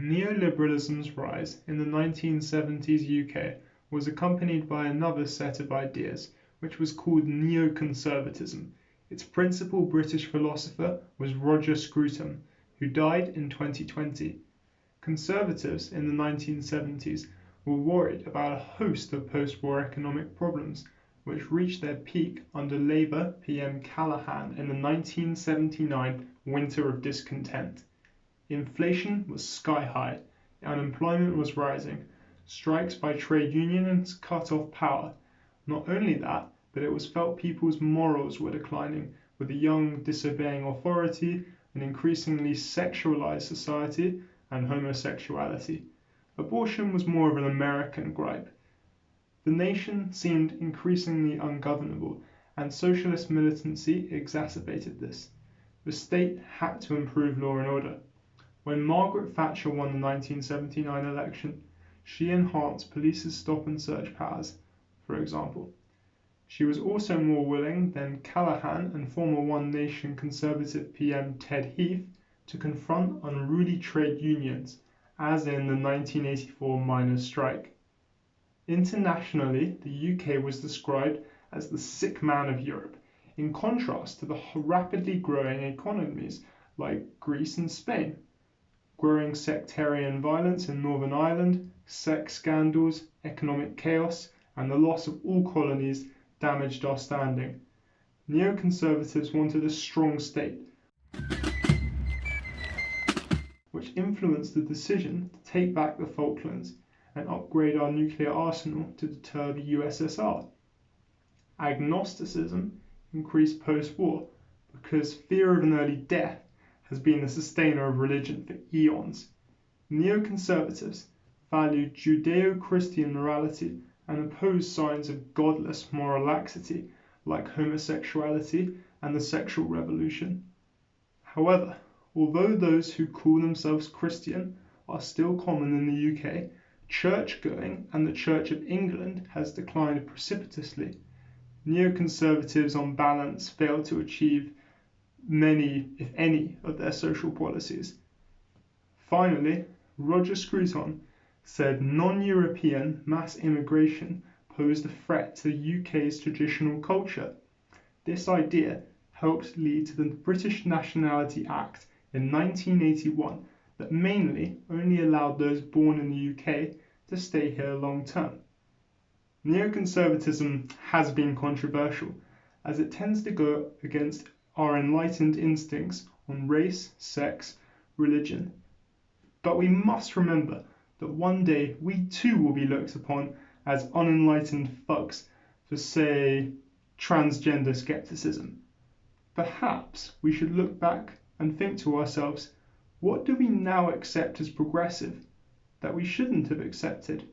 Neoliberalism's rise in the 1970s UK was accompanied by another set of ideas, which was called neoconservatism. Its principal British philosopher was Roger Scruton, who died in 2020. Conservatives in the 1970s were worried about a host of post-war economic problems, which reached their peak under Labour PM Callaghan in the 1979 winter of discontent. Inflation was sky high, unemployment was rising, strikes by trade unions cut off power. Not only that, but it was felt people's morals were declining, with the young disobeying authority, an increasingly sexualized society, and homosexuality. Abortion was more of an American gripe. The nation seemed increasingly ungovernable, and socialist militancy exacerbated this. The state had to improve law and order. When Margaret Thatcher won the 1979 election, she enhanced police's stop and search powers, for example. She was also more willing than Callaghan and former One Nation Conservative PM Ted Heath to confront unruly trade unions, as in the 1984 miners' strike. Internationally, the UK was described as the sick man of Europe, in contrast to the rapidly growing economies like Greece and Spain growing sectarian violence in Northern Ireland, sex scandals, economic chaos, and the loss of all colonies damaged our standing. Neoconservatives wanted a strong state, which influenced the decision to take back the Falklands and upgrade our nuclear arsenal to deter the USSR. Agnosticism increased post war because fear of an early death has been the sustainer of religion for eons. Neoconservatives value Judeo Christian morality and oppose signs of godless moral laxity like homosexuality and the sexual revolution. However, although those who call themselves Christian are still common in the UK, church going and the Church of England has declined precipitously. Neoconservatives on balance fail to achieve many, if any, of their social policies. Finally, Roger Scruton said non-European mass immigration posed a threat to the UK's traditional culture. This idea helped lead to the British Nationality Act in 1981 that mainly only allowed those born in the UK to stay here long term. Neoconservatism has been controversial as it tends to go against our enlightened instincts on race, sex, religion. But we must remember that one day we too will be looked upon as unenlightened thugs for, say, transgender skepticism. Perhaps we should look back and think to ourselves, what do we now accept as progressive that we shouldn't have accepted?